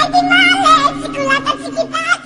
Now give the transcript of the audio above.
我的妈嘞！吃苦了 hei!